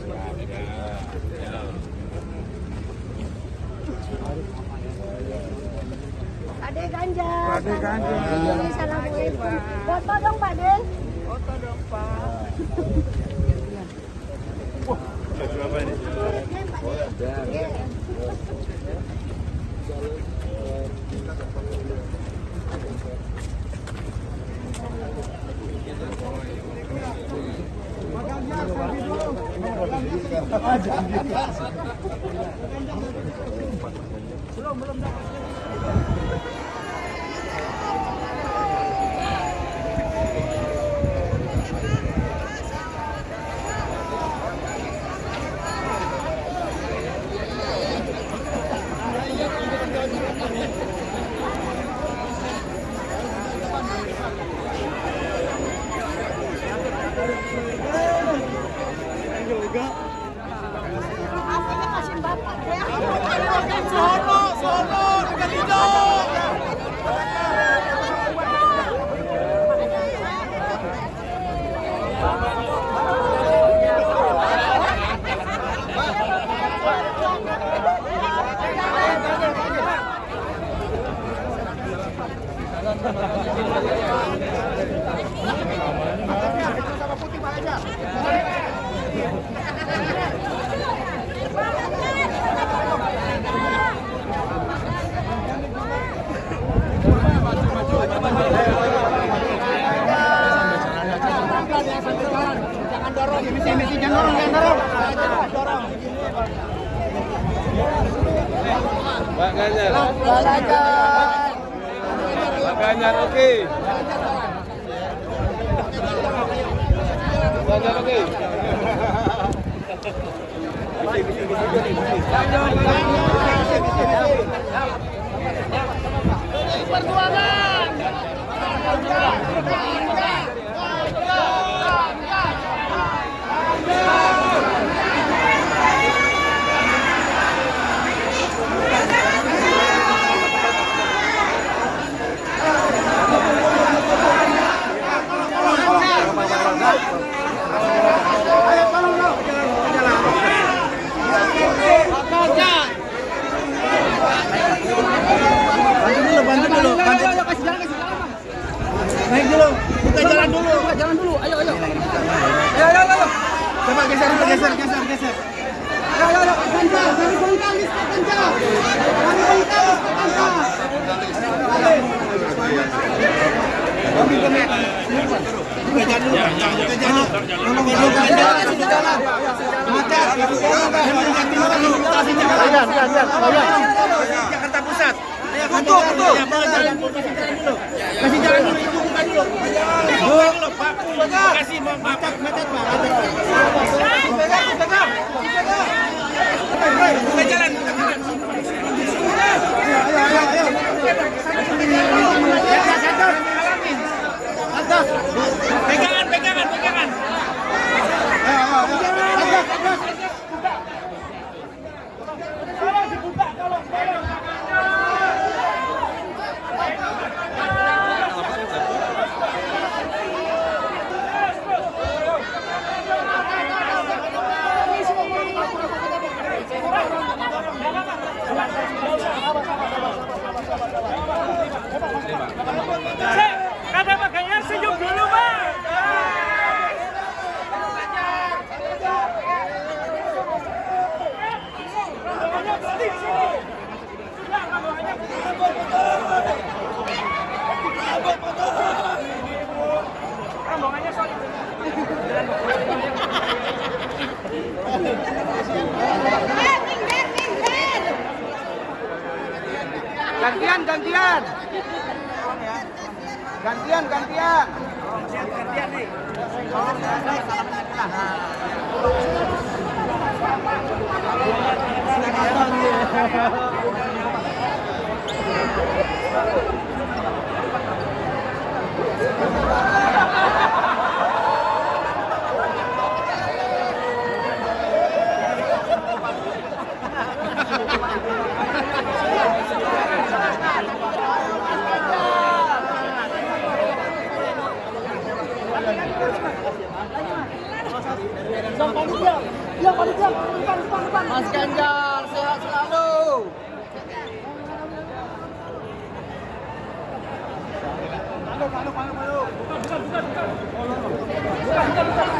Ade ganja. Ade ganja. Assalamualaikum. Foto dong Pak De. Foto dong Pak. Baju apa ini? Apa Jangan dorong, ini sini, sini, jangan dorong, jangan dorong. Dorong. Pak Ganjar. Pelan aja. Pak Ganjar oke. Pak Ganjar oke. Bantu dulu, bantu. Naik dulu, buka jalan dulu. Buka jalan dulu, ayo, ayo. Ayo, ayo, ayo. Coba geser geser, geser, geser. Ayo, ayo, ayo. Ganja, dari bongkar listrik ganja. Dari bongkar listrik ganja. Buka jalan dulu, Jakarta Pusat. Kutu, kutu. Kasih jalan dulu, ibu buka dulu. Bu, Pak, kasih macet, macet, Pak. Gantian, gantian. Gantian, gantian nih. Mas Ganjar sehat selalu. Bukan, bukan, bukan. Bukan.